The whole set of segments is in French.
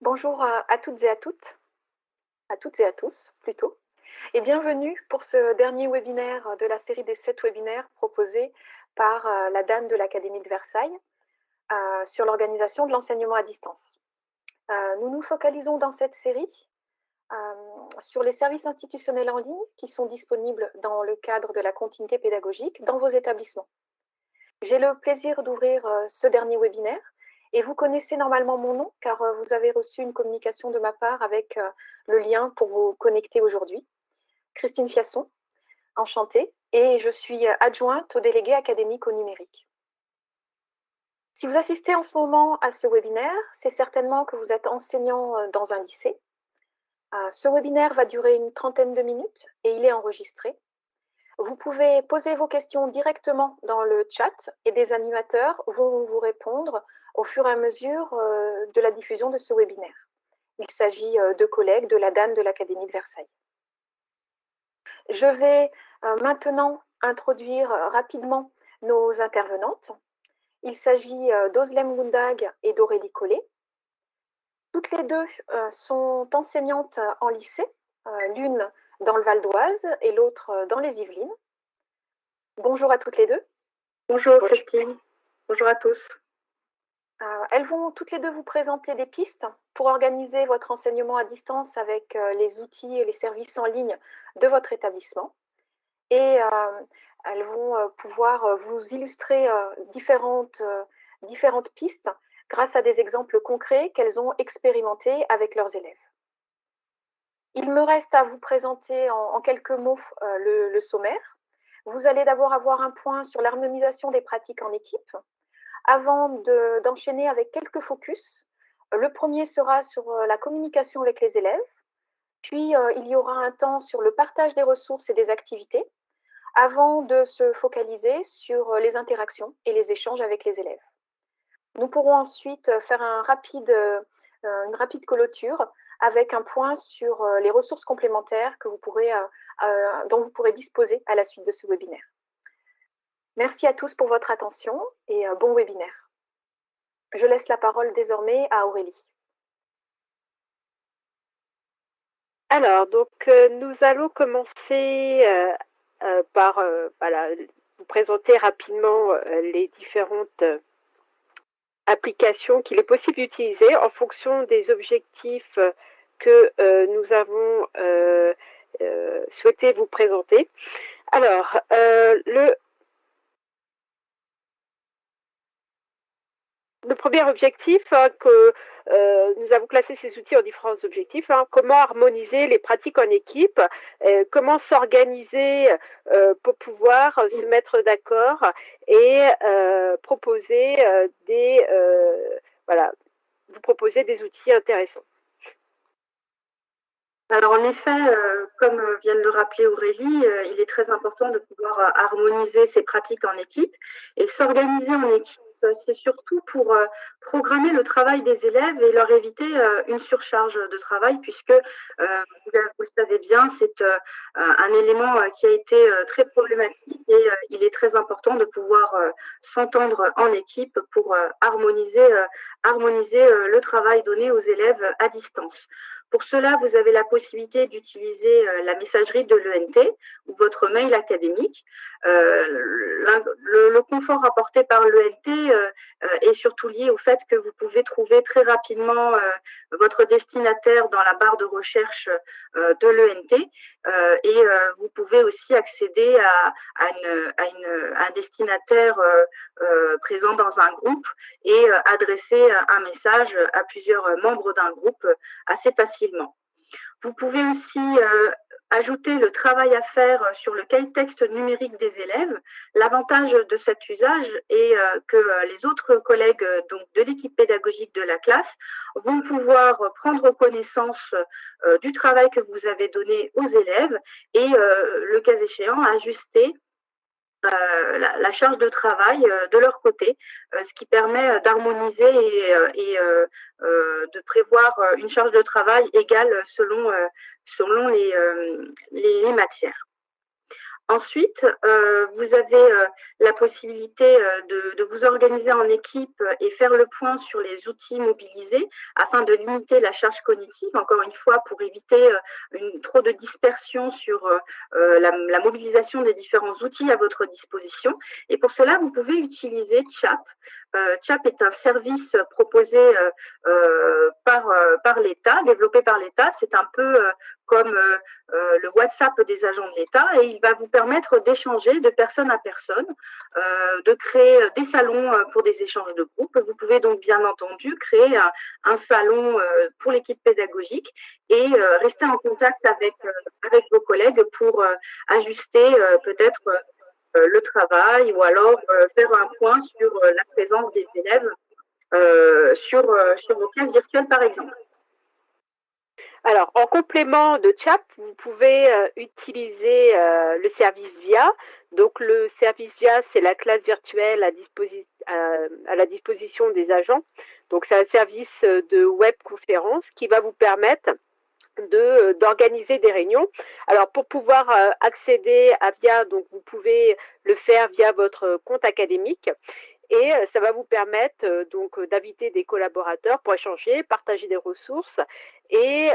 Bonjour à toutes et à toutes, à toutes et à tous plutôt, et bienvenue pour ce dernier webinaire de la série des sept webinaires proposés par la DAN de l'Académie de Versailles sur l'organisation de l'enseignement à distance. Nous nous focalisons dans cette série sur les services institutionnels en ligne qui sont disponibles dans le cadre de la continuité pédagogique dans vos établissements. J'ai le plaisir d'ouvrir ce dernier webinaire et vous connaissez normalement mon nom, car euh, vous avez reçu une communication de ma part avec euh, le lien pour vous connecter aujourd'hui. Christine Fiasson, enchantée, et je suis euh, adjointe au délégué académique au numérique. Si vous assistez en ce moment à ce webinaire, c'est certainement que vous êtes enseignant dans un lycée. Ce webinaire va durer une trentaine de minutes et il est enregistré. Vous pouvez poser vos questions directement dans le chat et des animateurs vont vous répondre au fur et à mesure euh, de la diffusion de ce webinaire. Il s'agit euh, de collègues de la DAN de l'Académie de Versailles. Je vais euh, maintenant introduire rapidement nos intervenantes. Il s'agit d'Ozlem Gundag et d'Aurélie Collet. Toutes les deux sont enseignantes en lycée, l'une dans le Val d'Oise et l'autre dans les Yvelines. Bonjour à toutes les deux. Bonjour Christine. Bonjour à tous. Euh, elles vont toutes les deux vous présenter des pistes pour organiser votre enseignement à distance avec euh, les outils et les services en ligne de votre établissement. Et euh, elles vont pouvoir vous illustrer différentes, différentes pistes grâce à des exemples concrets qu'elles ont expérimentés avec leurs élèves. Il me reste à vous présenter en, quelques mots le, le, sommaire. Vous allez d'abord avoir un point sur l'harmonisation des pratiques en équipe, avant d'enchaîner avec quelques focus. Le premier sera sur euh, la communication avec les élèves, puis euh, il y aura un temps sur le partage des ressources et des activités, avant de se focaliser sur euh, les interactions et les échanges avec les élèves. Nous pourrons ensuite faire une rapide clôture avec un point sur les ressources complémentaires vous pourrez, dont vous pourrez disposer à la suite de ce webinaire. Merci à tous pour votre attention et bon webinaire. Je laisse la parole désormais à Aurélie. Alors, donc, euh, nous allons commencer euh, euh, par vous présenter rapidement les différentes applications qu'il est possible d'utiliser en fonction des objectifs que nous avons souhaité vous présenter. Alors, le premier objectif, hein, que euh, nous avons classé ces outils en différents objectifs. Hein. comment harmoniser les pratiques en équipe, euh, comment s'organiser euh, pour pouvoir se mettre d'accord et proposer des voilà, vous proposer des outils intéressants. Alors en effet, comme vient de le rappeler Aurélie, il est très important de pouvoir harmoniser ces pratiques en équipe et s'organiser en équipe euh, c'est surtout pour euh, programmer le travail des élèves et leur éviter euh, une surcharge de travail, puisque, vous le savez bien, c'est un élément qui a été très problématique et il est très important de pouvoir s'entendre en équipe pour harmoniser le travail donné aux élèves à distance. Pour cela, vous avez la possibilité d'utiliser euh, la messagerie de l'ENT ou votre mail académique. Euh, le, confort apporté par l'ENT euh, est surtout lié au fait que vous pouvez trouver très rapidement votre destinataire dans la barre de recherche de l'ENT et vous pouvez aussi accéder à, un destinataire présent dans un groupe et adresser un message à plusieurs membres d'un groupe assez facilement. Vous pouvez aussi euh, ajouter le travail à faire sur le cahier texte numérique des élèves. L'avantage de cet usage est euh, que euh, les autres collègues donc, de l'équipe pédagogique de la classe vont pouvoir prendre connaissance du travail que vous avez donné aux élèves et, le cas échéant, ajuster euh, la, charge de travail euh, de leur côté, euh, ce qui permet d'harmoniser et, de prévoir une charge de travail égale selon, selon les, les, matières. Ensuite, euh, vous avez euh, la possibilité euh, de, vous organiser en équipe et faire le point sur les outils mobilisés afin de limiter la charge cognitive, encore une fois, pour éviter une, trop de dispersion sur la, mobilisation des différents outils à votre disposition. Et pour cela, vous pouvez utiliser CHAP. CHAP est un service proposé par, par l'État, développé par l'État. C'est un peu comme le WhatsApp des agents de l'État et il va vous permettre d'échanger de personne à personne, euh, de créer des salons euh, pour des échanges de groupe. Vous pouvez donc bien entendu créer un, salon euh, pour l'équipe pédagogique et rester en contact avec, avec vos collègues pour ajuster peut-être le travail ou alors faire un point sur la présence des élèves sur, sur vos classes virtuelles par exemple. Alors, en complément de CHAP, vous pouvez euh, utiliser euh, le service VIA. Donc, le service VIA, c'est la classe virtuelle à, la disposition des agents. Donc, c'est un service de webconférence qui va vous permettre d'organiser des réunions. Alors pour pouvoir euh, accéder à VIA, vous pouvez le faire via votre compte académique et euh, ça va vous permettre euh, donc euh, d'inviter des collaborateurs pour échanger, partager des ressources et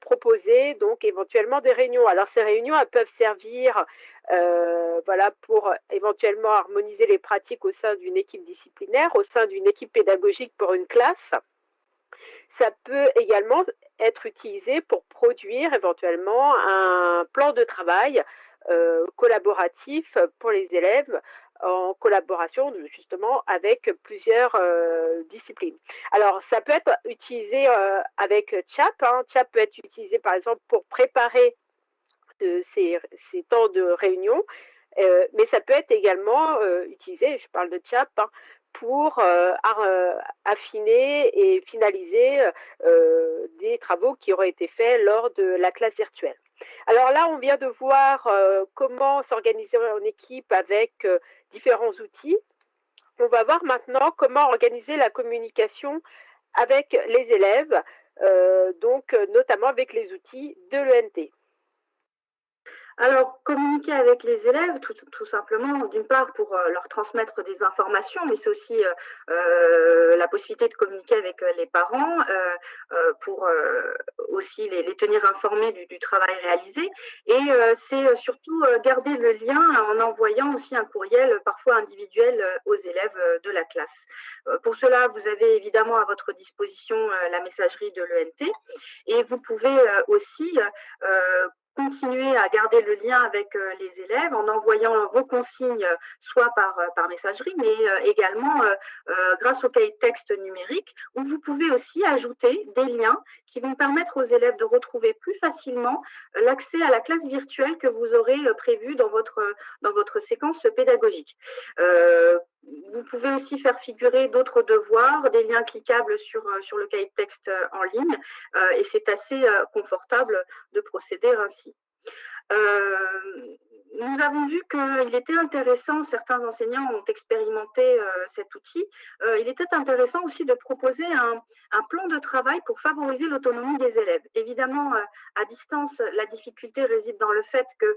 proposer donc éventuellement des réunions. Alors ces réunions elles peuvent servir pour éventuellement harmoniser les pratiques au sein d'une équipe disciplinaire, au sein d'une équipe pédagogique pour une classe. Ça peut également être utilisé pour produire éventuellement un plan de travail collaboratif pour les élèves en collaboration justement avec plusieurs euh, disciplines. Alors, ça peut être utilisé euh, avec CHAP. Hein. CHAP peut être utilisé par exemple pour préparer ces, temps de réunion, euh, mais ça peut être également utilisé, je parle de CHAP, hein, pour affiner et finaliser des travaux qui auraient été faits lors de la classe virtuelle. Alors là, on vient de voir comment s'organiser en équipe avec différents outils. On va voir maintenant comment organiser la communication avec les élèves, euh, donc notamment avec les outils de l'ENT. Alors, communiquer avec les élèves, tout, simplement, d'une part pour euh, leur transmettre des informations, mais c'est aussi euh, euh, la possibilité de communiquer avec les parents, pour aussi les, tenir informés du, travail réalisé. Et c'est surtout garder le lien en envoyant aussi un courriel, parfois individuel, aux élèves de la classe. pour cela, vous avez évidemment à votre disposition la messagerie de l'ENT et vous pouvez aussi continuer à garder le lien avec euh, les élèves en envoyant vos consignes soit par, euh, par messagerie, mais euh, également grâce au cahier de texte numérique, où vous pouvez aussi ajouter des liens qui vont permettre aux élèves de retrouver plus facilement l'accès à la classe virtuelle que vous aurez prévue dans votre, dans votre séquence pédagogique. Vous pouvez aussi faire figurer d'autres devoirs, des liens cliquables sur, euh, le cahier de texte euh, en ligne, euh, et c'est assez confortable de procéder ainsi nous avons vu qu'il était intéressant, certains enseignants ont expérimenté euh, cet outil, euh, il était intéressant aussi de proposer un, plan de travail pour favoriser l'autonomie des élèves. Évidemment, euh, à distance, la difficulté réside dans le fait que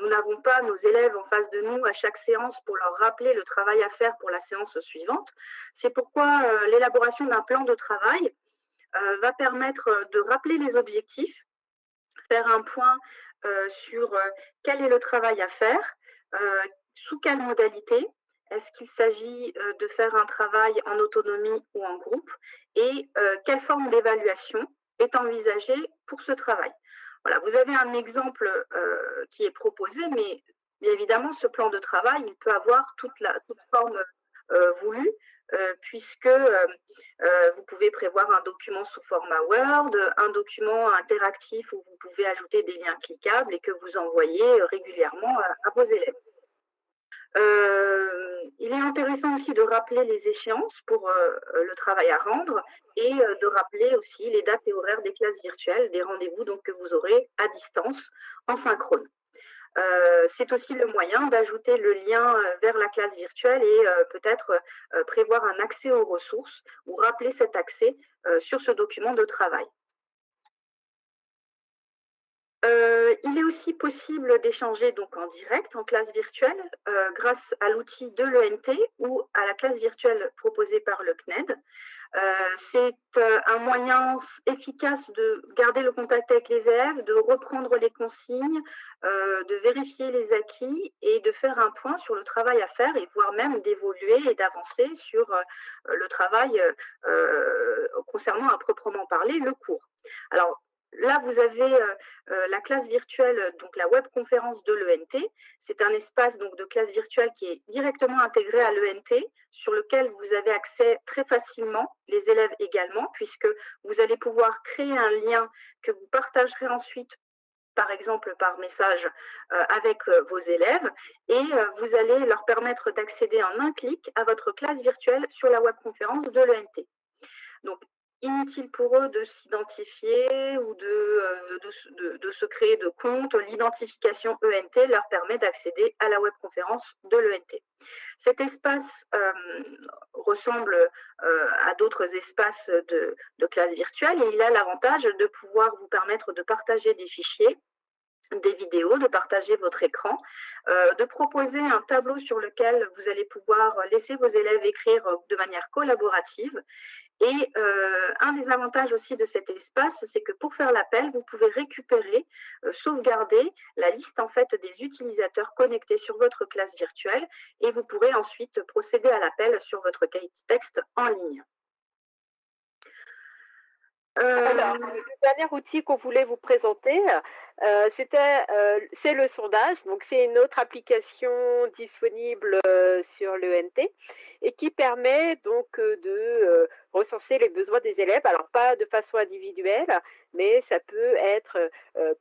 nous n'avons pas nos élèves en face de nous à chaque séance pour leur rappeler le travail à faire pour la séance suivante. C'est pourquoi l'élaboration d'un plan de travail va permettre de rappeler les objectifs, faire un point sur euh, quel est le travail à faire, euh, sous quelle modalité, est-ce qu'il s'agit de faire un travail en autonomie ou en groupe et quelle forme d'évaluation est envisagée pour ce travail. Voilà, vous avez un exemple qui est proposé, mais évidemment, ce plan de travail, il peut avoir toute, la, toute forme voulue. Euh, puisque euh, euh, vous pouvez prévoir un document sous format Word, un document interactif où vous pouvez ajouter des liens cliquables et que vous envoyez régulièrement à, vos élèves. il est intéressant aussi de rappeler les échéances pour le travail à rendre et de rappeler aussi les dates et horaires des classes virtuelles, des rendez-vous que vous aurez à distance en synchrone. Euh, c'est aussi le moyen d'ajouter le lien euh, vers la classe virtuelle et euh, peut-être prévoir un accès aux ressources ou rappeler cet accès sur ce document de travail. Il est aussi possible d'échanger donc en direct, en classe virtuelle, grâce à l'outil de l'ENT ou à la classe virtuelle proposée par le CNED. Euh, c'est un moyen efficace de garder le contact avec les élèves, de reprendre les consignes, de vérifier les acquis et de faire un point sur le travail à faire et voire même d'évoluer et d'avancer sur le travail concernant à proprement parler le cours. Là, vous avez euh, euh, la classe virtuelle, donc la webconférence de l'ENT. C'est un espace donc, de classe virtuelle qui est directement intégré à l'ENT, sur lequel vous avez accès très facilement, les élèves également, puisque vous allez pouvoir créer un lien que vous partagerez ensuite par exemple par message euh, avec vos élèves et vous allez leur permettre d'accéder en un clic à votre classe virtuelle sur la webconférence de l'ENT. Donc, inutile pour eux de s'identifier ou euh, de, de, se créer de compte. L'identification ENT leur permet d'accéder à la webconférence de l'ENT. Cet espace euh, ressemble euh, à d'autres espaces de classe virtuelle et il a l'avantage de pouvoir vous permettre de partager des fichiers des vidéos, de partager votre écran, euh, de proposer un tableau sur lequel vous allez pouvoir laisser vos élèves écrire de manière collaborative. Et euh, un des avantages aussi de cet espace, c'est que pour faire l'appel, vous pouvez récupérer, euh, sauvegarder la liste en fait des utilisateurs connectés sur votre classe virtuelle et vous pourrez ensuite procéder à l'appel sur votre cahier de texte en ligne. Alors, le dernier outil qu'on voulait vous présenter, euh, euh, c'est le sondage. Donc, c'est une autre application disponible euh, sur l'ENT et qui permet donc de recenser les besoins des élèves. Alors, pas de façon individuelle, mais ça peut être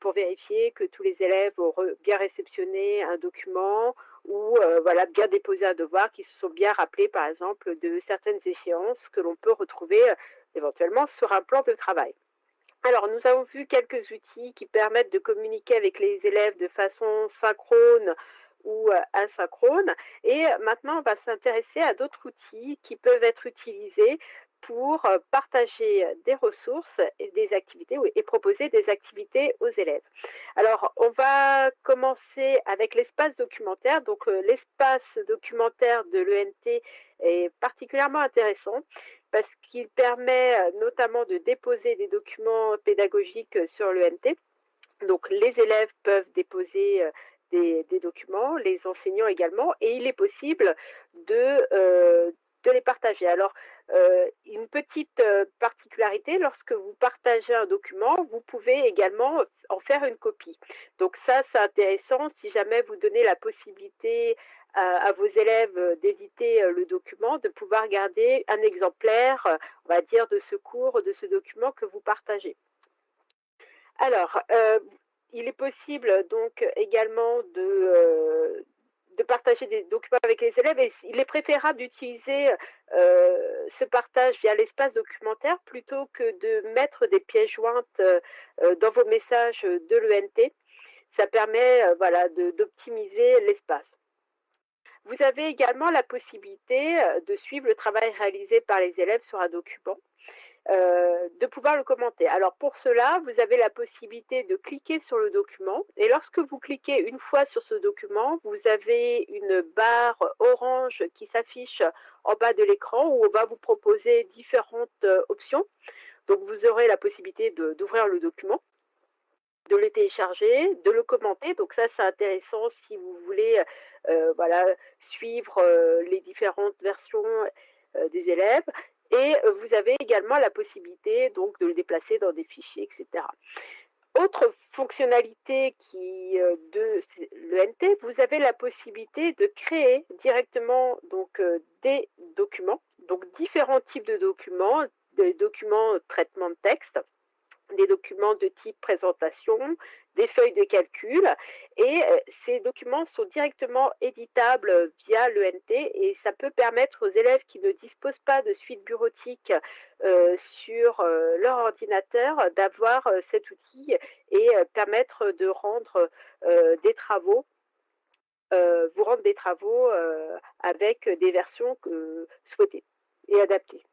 pour vérifier que tous les élèves ont bien réceptionné un document ou voilà bien déposé un devoir, qui se sont bien rappelés, par exemple, de certaines échéances que l'on peut retrouver éventuellement sur un plan de travail. Alors, nous avons vu quelques outils qui permettent de communiquer avec les élèves de façon synchrone ou euh, asynchrone. Et maintenant, on va s'intéresser à d'autres outils qui peuvent être utilisés pour euh, partager des ressources et des activités et proposer des activités aux élèves. Alors, on va commencer avec l'espace documentaire. Donc, euh, l'espace documentaire de l'ENT est particulièrement intéressant parce qu'il permet euh, notamment de déposer des documents pédagogiques euh, sur l'ENT. Donc les élèves peuvent déposer euh, des, documents, les enseignants également, et il est possible de les partager. Alors, une petite particularité, lorsque vous partagez un document, vous pouvez également en faire une copie. Donc ça, c'est intéressant si jamais vous donnez la possibilité à, vos élèves euh, d'éditer euh, le document, de pouvoir garder un exemplaire, euh, on va dire, de ce cours, de ce document que vous partagez. Alors, il est possible donc également de, de partager des documents avec les élèves et il est préférable d'utiliser ce partage via l'espace documentaire plutôt que de mettre des pièces jointes dans vos messages de l'ENT. Ça permet voilà, d'optimiser l'espace. Vous avez également la possibilité euh, de suivre le travail réalisé par les élèves sur un document, euh, de pouvoir le commenter. Alors pour cela, vous avez la possibilité de cliquer sur le document et lorsque vous cliquez une fois sur ce document, vous avez une barre orange qui s'affiche en bas de l'écran où on va vous proposer différentes euh, options. Donc vous aurez la possibilité d'ouvrir le document de le télécharger, de le commenter. Donc ça, c'est intéressant si vous voulez euh, voilà, suivre euh, les différentes versions euh, des élèves. Et vous avez également la possibilité donc de le déplacer dans des fichiers, etc. Autre fonctionnalité qui de l'ENT, vous avez la possibilité de créer directement donc des documents, donc différents types de documents, des documents traitement de texte, des documents de type présentation, des feuilles de calcul. Et euh, ces documents sont directement éditables via l'ENT et ça peut permettre aux élèves qui ne disposent pas de suite bureautique euh, sur euh, leur ordinateur d'avoir cet outil et permettre de rendre des travaux vous rendre des travaux avec des versions souhaitées et adaptées.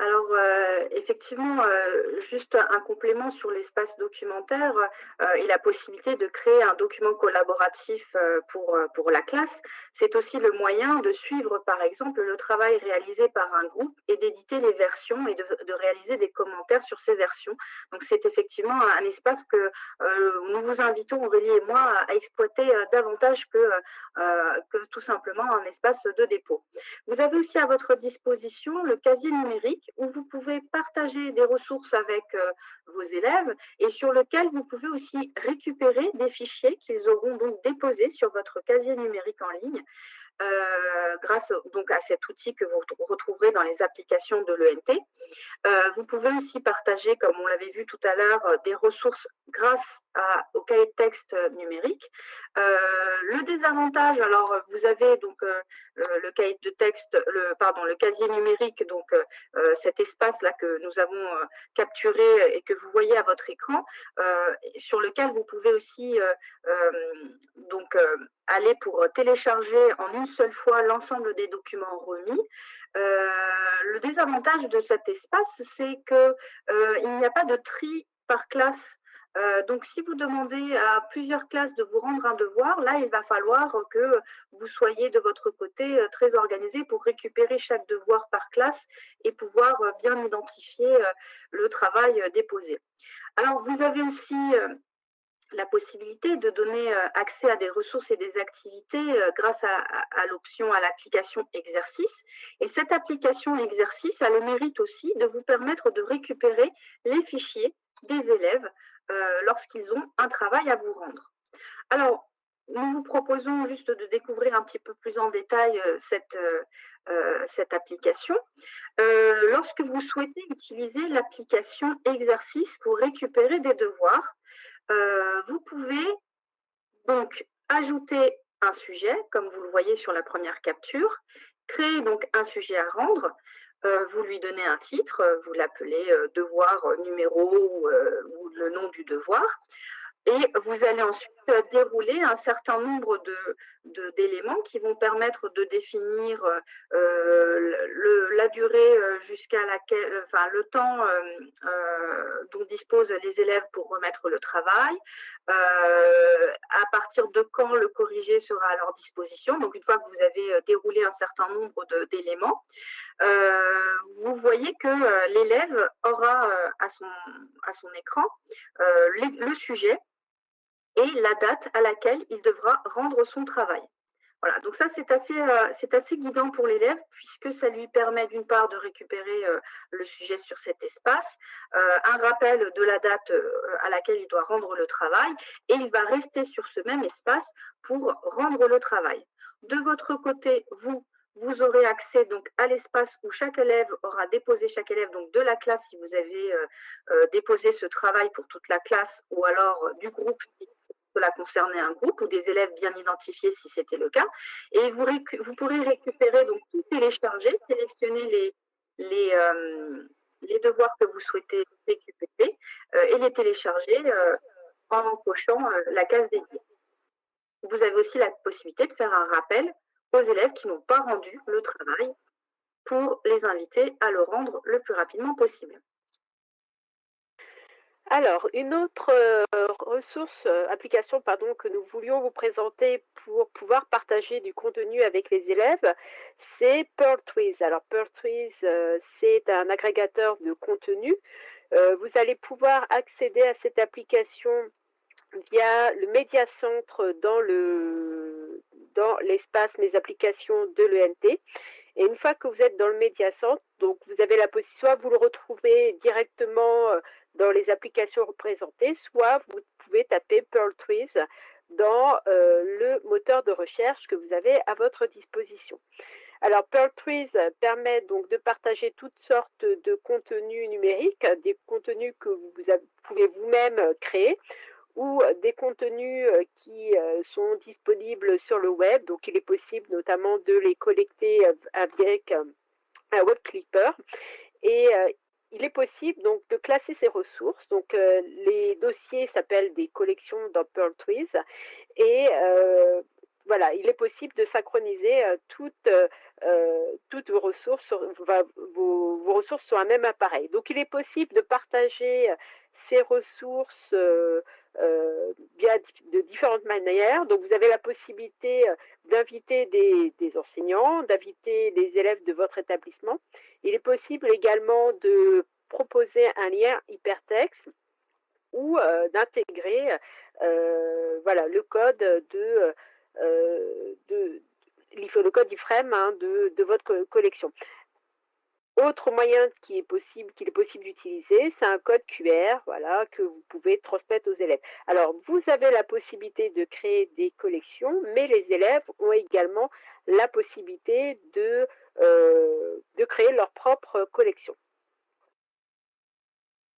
Alors, euh, effectivement, euh, juste un complément sur l'espace documentaire euh, et la possibilité de créer un document collaboratif pour, la classe, c'est aussi le moyen de suivre, par exemple, le travail réalisé par un groupe et d'éditer les versions et de, réaliser des commentaires sur ces versions. Donc, c'est effectivement un, espace que nous vous invitons, Aurélie et moi, à, exploiter davantage que tout simplement un espace de dépôt. Vous avez aussi à votre disposition le casier numérique où vous pouvez partager des ressources avec euh, vos élèves et sur lequel vous pouvez aussi récupérer des fichiers qu'ils auront donc déposés sur votre casier numérique en ligne. Euh, grâce donc à cet outil que vous retrouverez dans les applications de l'ENT. Euh, vous pouvez aussi partager, comme on l'avait vu tout à l'heure, des ressources grâce au cahier de texte numérique. le désavantage, alors vous avez donc le, cahier de texte, le, pardon, le casier numérique, donc cet espace-là que nous avons capturé et que vous voyez à votre écran, sur lequel vous pouvez aussi donc aller pour télécharger en une seule fois l'ensemble des documents remis. Euh, le désavantage de cet espace, c'est qu'il euh, n'y a pas de tri par classe. Euh, donc, si vous demandez à plusieurs classes de vous rendre un devoir, là, il va falloir que vous soyez de votre côté très organisé pour récupérer chaque devoir par classe et pouvoir bien identifier le travail déposé. Alors, vous avez aussi la possibilité de donner euh, accès à des ressources et des activités euh, grâce à, l'option à l'application exercice. Et cette application exercice a le mérite aussi de vous permettre de récupérer les fichiers des élèves euh, lorsqu'ils ont un travail à vous rendre. Alors, nous vous proposons juste de découvrir un petit peu plus en détail cette, cette application. lorsque vous souhaitez utiliser l'application exercice pour récupérer des devoirs, euh, vous pouvez donc ajouter un sujet, comme vous le voyez sur la première capture, créer donc un sujet à rendre, euh, vous lui donnez un titre, vous l'appelez euh, devoir numéro ou, le nom du devoir. Et vous allez ensuite dérouler un certain nombre d'éléments de, qui vont permettre de définir euh, le, la durée euh, jusqu'à laquelle, enfin le temps euh, dont disposent les élèves pour remettre le travail, à partir de quand le corrigé sera à leur disposition. Donc une fois que vous avez déroulé un certain nombre d'éléments, vous voyez que l'élève aura à, son, à son écran le sujet et la date à laquelle il devra rendre son travail. Voilà, donc ça c'est assez, euh, assez guidant pour l'élève puisque ça lui permet d'une part de récupérer euh, le sujet sur cet espace, euh, un rappel de la date à laquelle il doit rendre le travail et il va rester sur ce même espace pour rendre le travail. De votre côté, vous, vous aurez accès donc à l'espace où chaque élève aura déposé, chaque élève donc de la classe, si vous avez déposé ce travail pour toute la classe ou alors du groupe cela concernait un groupe ou des élèves bien identifiés si c'était le cas. Et vous, pourrez récupérer, donc tout télécharger, sélectionner les, les, euh, les devoirs que vous souhaitez récupérer euh, et les télécharger euh, en cochant la case dédiée. Vous avez aussi la possibilité de faire un rappel aux élèves qui n'ont pas rendu le travail pour les inviter à le rendre le plus rapidement possible. Alors, une autre euh, ressource, euh, application pardon, que nous voulions vous présenter pour pouvoir partager du contenu avec les élèves, c'est PearlTrees. Alors, PearlTrees, euh, c'est un agrégateur de contenu. vous allez pouvoir accéder à cette application via le médiacentre dans le dans l'espace Mes applications de l'ENT. Et une fois que vous êtes dans le médiacentre, donc vous avez la possibilité, soit vous le retrouvez directement dans les applications représentées, soit vous pouvez taper Pearl Trees dans euh, le moteur de recherche que vous avez à votre disposition. Alors, Pearl Trees permet donc de partager toutes sortes de contenus numériques, des contenus que vous pouvez vous-même créer ou des contenus euh, qui euh, sont disponibles sur le web. Donc, il est possible notamment de les collecter avec un web clipper. Et il est possible donc de classer ces ressources. Donc euh, les dossiers s'appellent des collections dans Pearl Trees et euh, voilà, il est possible de synchroniser toutes, toutes vos ressources, sur, vos, vos, ressources sur un même appareil. Donc, il est possible de partager ces ressources euh, bien de différentes manières. Donc, vous avez la possibilité euh, d'inviter des, enseignants, d'inviter les élèves de votre établissement. Il est possible également de proposer un lien hypertexte ou euh, d'intégrer voilà, le code de, le code iframe hein, de, votre collection. Autre moyen qui est possible, qu'il est possible d'utiliser, c'est un code QR, voilà, que vous pouvez transmettre aux élèves. Alors, vous avez la possibilité de créer des collections, mais les élèves ont également la possibilité de, euh, créer leur propre collection.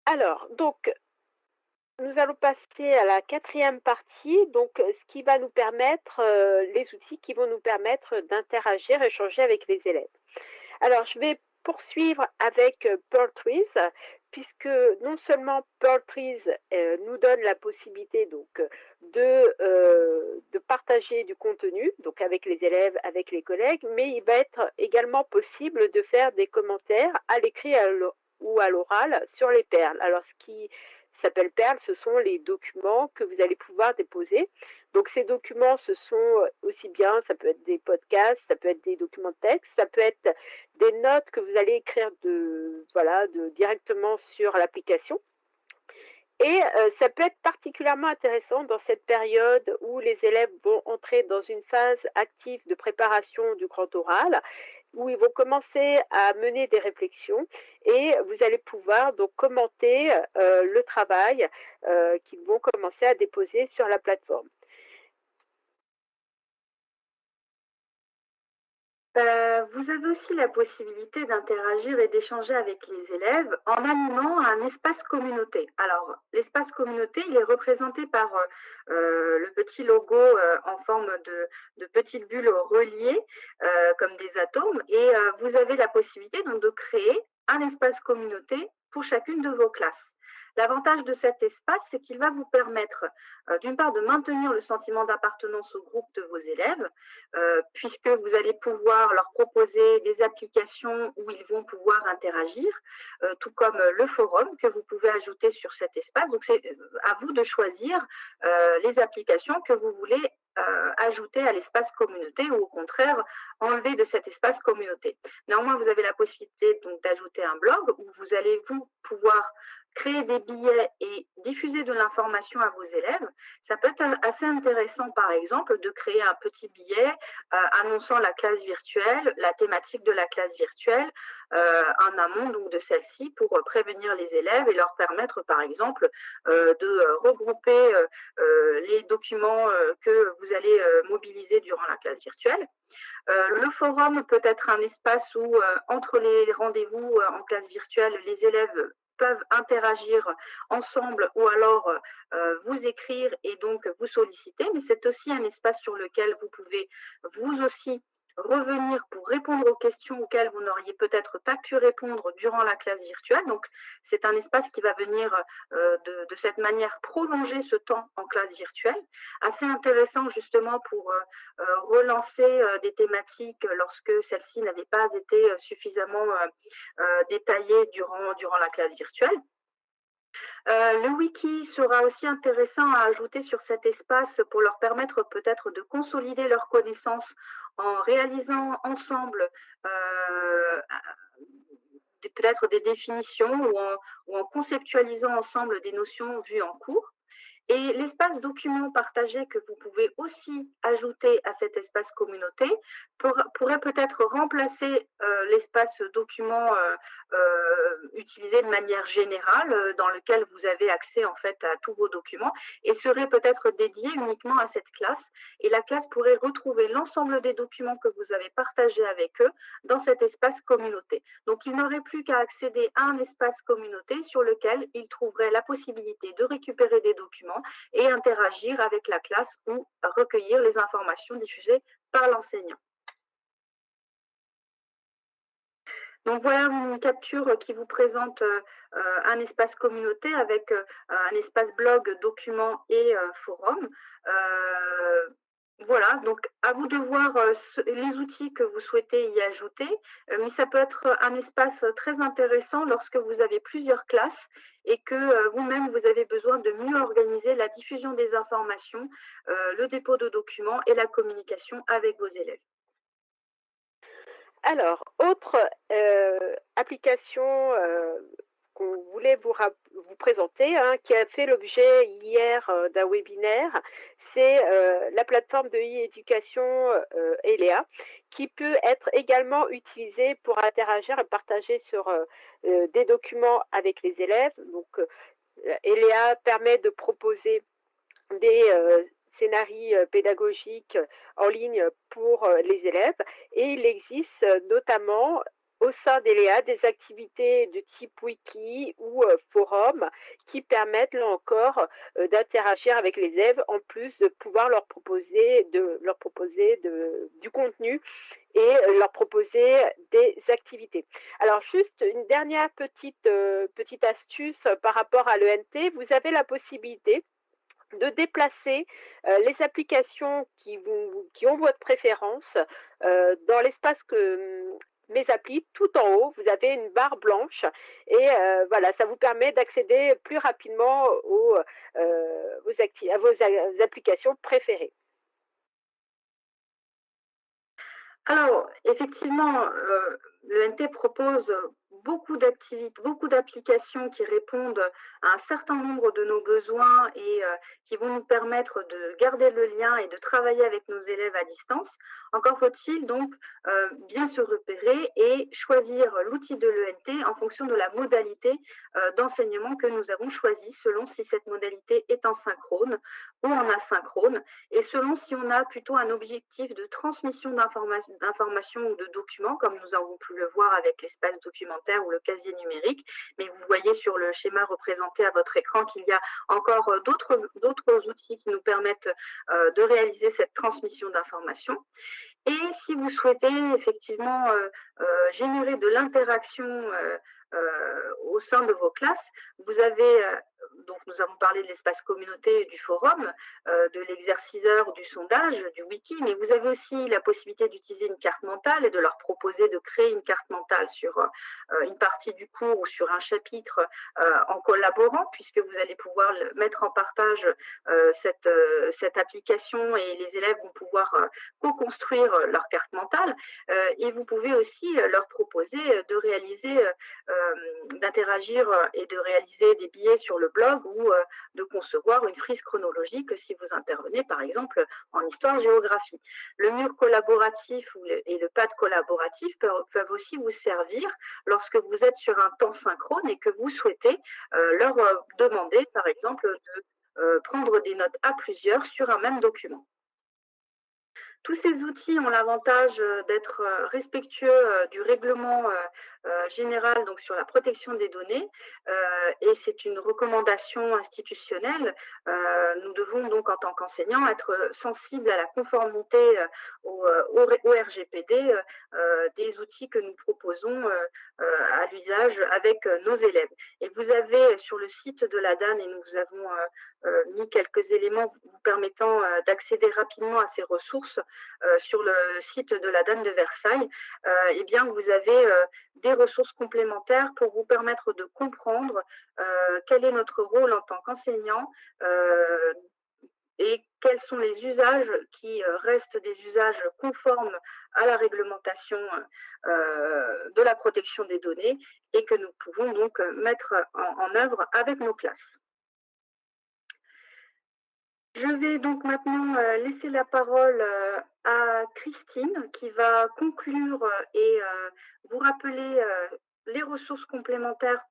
Alors, donc, nous allons passer à la quatrième partie, donc ce qui va nous permettre, euh, les outils qui vont nous permettre d'interagir, échanger avec les élèves. Alors, je vais poursuivre avec euh, Pearl Trees, puisque non seulement Pearl Trees euh, nous donne la possibilité donc de, euh, de partager du contenu, donc avec les élèves, avec les collègues, mais il va être également possible de faire des commentaires à l'écrit ou à l'oral sur les perles. Alors, ce qui s'appelle perles, ce sont les documents que vous allez pouvoir déposer. Donc ces documents, ce sont euh, aussi bien, ça peut être des podcasts, ça peut être des documents de texte, ça peut être des notes que vous allez écrire de, voilà, de, directement sur l'application. Et euh, ça peut être particulièrement intéressant dans cette période où les élèves vont entrer dans une phase active de préparation du grand oral, où ils vont commencer à mener des réflexions et vous allez pouvoir donc commenter euh, le travail qu'ils vont commencer à déposer sur la plateforme. Euh, vous avez aussi la possibilité d'interagir et d'échanger avec les élèves en animant un espace communauté. Alors, l'espace communauté, il est représenté par euh, euh, le petit logo en forme de, de petites bulles reliées comme des atomes et vous avez la possibilité donc de créer un espace communauté pour chacune de vos classes. L'avantage de cet espace, c'est qu'il va vous permettre, euh, d'une part, de maintenir le sentiment d'appartenance au groupe de vos élèves, euh, puisque vous allez pouvoir leur proposer des applications où ils vont pouvoir interagir, euh, tout comme le forum que vous pouvez ajouter sur cet espace. Donc, c'est à vous de choisir les applications que vous voulez ajouter à l'espace communauté ou au contraire enlever de cet espace communauté. Néanmoins, vous avez la possibilité d'ajouter un blog où vous allez vous pouvoir créer des billets et diffuser de l'information à vos élèves, ça peut être assez intéressant, par exemple, de créer un petit billet euh, annonçant la classe virtuelle, la thématique de la classe virtuelle, euh, en amont donc, de celle-ci pour prévenir les élèves et leur permettre, par exemple, euh, de regrouper les documents que vous allez mobiliser durant la classe virtuelle. le forum peut être un espace où, entre les rendez-vous en classe virtuelle, les élèves peuvent interagir ensemble ou alors euh, vous écrire et donc vous solliciter, mais c'est aussi un espace sur lequel vous pouvez vous aussi revenir pour répondre aux questions auxquelles vous n'auriez peut-être pas pu répondre durant la classe virtuelle. Donc, c'est un espace qui va venir euh, de, cette manière prolonger ce temps en classe virtuelle. Assez intéressant justement pour euh, euh, relancer des thématiques lorsque celles-ci n'avaient pas été suffisamment détaillées durant, durant la classe virtuelle. le wiki sera aussi intéressant à ajouter sur cet espace pour leur permettre peut-être de consolider leurs connaissances en réalisant ensemble euh, peut-être des définitions ou en, conceptualisant ensemble des notions vues en cours. Et l'espace document partagé que vous pouvez aussi ajouter à cet espace communauté pourrait peut-être remplacer euh, l'espace document euh, euh, utilisé de manière générale dans lequel vous avez accès en fait à tous vos documents et serait peut-être dédié uniquement à cette classe. Et la classe pourrait retrouver l'ensemble des documents que vous avez partagés avec eux dans cet espace communauté. Donc, il n'aurait plus qu'à accéder à un espace communauté sur lequel il trouverait la possibilité de récupérer des documents et interagir avec la classe ou recueillir les informations diffusées par l'enseignant. Donc voilà une capture qui vous présente euh, un espace communauté avec euh, un espace blog, documents et euh, forum. Voilà, donc à vous de voir les outils que vous souhaitez y ajouter, mais ça peut être un espace très intéressant lorsque vous avez plusieurs classes et que vous-même, vous avez besoin de mieux organiser la diffusion des informations, le dépôt de documents et la communication avec vos élèves. Alors, autre application qu'on voulait vous, vous présenter, hein, qui a fait l'objet hier euh, d'un webinaire, c'est euh, la plateforme de e-éducation euh, ELEA, qui peut être également utilisée pour interagir et partager sur des documents avec les élèves. Donc, ELEA permet de proposer des scénarios pédagogiques en ligne pour les élèves et il existe notamment au sein d'ELEA des activités de type wiki ou euh, forum qui permettent là encore euh, d'interagir avec les élèves en plus de pouvoir leur proposer, du contenu et euh, leur proposer des activités. Alors juste une dernière petite, astuce par rapport à l'ENT, vous avez la possibilité de déplacer les applications qui, ont votre préférence dans l'espace que mes applis, tout en haut, vous avez une barre blanche et euh, voilà, ça vous permet d'accéder plus rapidement euh, à vos applications préférées. Alors, effectivement, euh, le NT propose beaucoup d'activités, beaucoup d'applications qui répondent à un certain nombre de nos besoins et euh, qui vont nous permettre de garder le lien et de travailler avec nos élèves à distance. Encore faut-il donc euh, bien se repérer et choisir l'outil de l'ENT en fonction de la modalité euh, d'enseignement que nous avons choisi, selon si cette modalité est en synchrone ou en asynchrone, et selon si on a plutôt un objectif de transmission d'informations ou de documents, comme nous avons pu le voir avec l'espace documentaire ou le casier numérique. Mais vous voyez sur le schéma représenté à votre écran qu'il y a encore euh, d'autres outils qui nous permettent euh, de réaliser cette transmission d'informations. Et si vous souhaitez effectivement euh, générer de l'interaction au sein de vos classes, vous avez donc nous avons parlé de l'espace communauté du forum, euh, de l'exerciceur, du sondage, du wiki, mais vous avez aussi la possibilité d'utiliser une carte mentale et de leur proposer de créer une carte mentale sur euh, une partie du cours ou sur un chapitre euh, en collaborant, puisque vous allez pouvoir mettre en partage cette, cette application et les élèves vont pouvoir co-construire leur carte mentale. et vous pouvez aussi leur proposer de réaliser, d'interagir et de réaliser des billets sur le blog ou euh, de concevoir une frise chronologique si vous intervenez par exemple en histoire-géographie. Le mur collaboratif et le pad collaboratif peuvent aussi vous servir lorsque vous êtes sur un temps synchrone et que vous souhaitez euh, leur euh, demander par exemple de prendre des notes à plusieurs sur un même document. Tous ces outils ont l'avantage euh, d'être euh, respectueux euh, du règlement général donc sur la protection des données et c'est une recommandation institutionnelle. Nous devons donc en tant qu'enseignants être sensibles à la conformité au, RGPD des outils que nous proposons à l'usage avec nos élèves. Et vous avez sur le site de la DAN, et nous vous avons mis quelques éléments vous permettant d'accéder rapidement à ces ressources, euh, sur le site de la Dame de Versailles, euh, eh bien, vous avez euh, des ressources complémentaires pour vous permettre de comprendre quel est notre rôle en tant qu'enseignant et quels sont les usages qui restent des usages conformes à la réglementation de la protection des données et que nous pouvons donc mettre en œuvre avec nos classes. Je vais donc maintenant euh, laisser la parole euh, à Christine qui va conclure euh, et vous rappeler les ressources complémentaires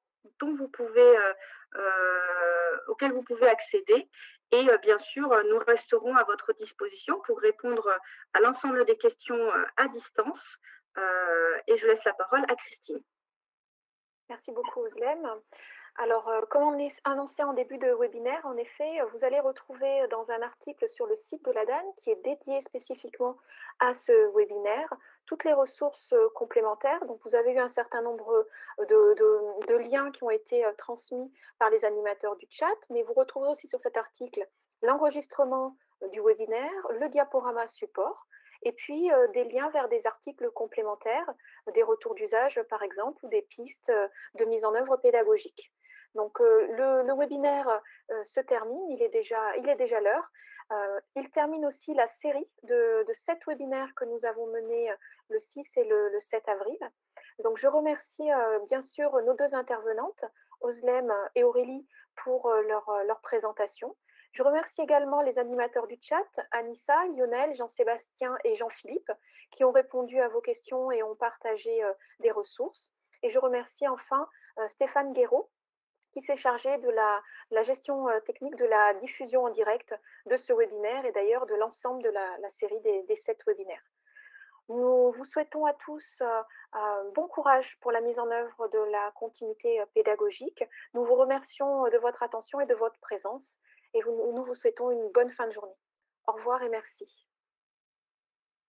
auxquelles vous pouvez accéder. Et bien sûr, nous resterons à votre disposition pour répondre à l'ensemble des questions à distance. et je laisse la parole à Christine. Merci beaucoup, Oslem. Alors, euh, comme on est annoncé en début de webinaire, en effet, vous allez retrouver dans un article sur le site de la DAN qui est dédié spécifiquement à ce webinaire, toutes les ressources euh, complémentaires. Donc, vous avez eu un certain nombre de, liens qui ont été euh, transmis par les animateurs du chat, mais vous retrouvez aussi sur cet article l'enregistrement du webinaire, le diaporama support, et puis des liens vers des articles complémentaires, des retours d'usage par exemple, ou des pistes de mise en œuvre pédagogique. Donc le, webinaire se termine, il est déjà, l'heure. il termine aussi la série de, sept webinaires que nous avons menés le 6 et le, 7 avril. Donc je remercie bien sûr nos deux intervenantes, Oslem et Aurélie, pour leur, leur présentation. Je remercie également les animateurs du chat, Anissa, Lionel, Jean-Sébastien et Jean-Philippe, qui ont répondu à vos questions et ont partagé des ressources. Et je remercie enfin Stéphane Guéraud, s'est chargé de la, gestion euh, technique de la diffusion en direct de ce webinaire et d'ailleurs de l'ensemble de la, série des, sept webinaires. Nous vous souhaitons à tous euh, bon courage pour la mise en œuvre de la continuité euh, pédagogique. Nous vous remercions de votre attention et de votre présence et nous vous souhaitons une bonne fin de journée. Au revoir et merci.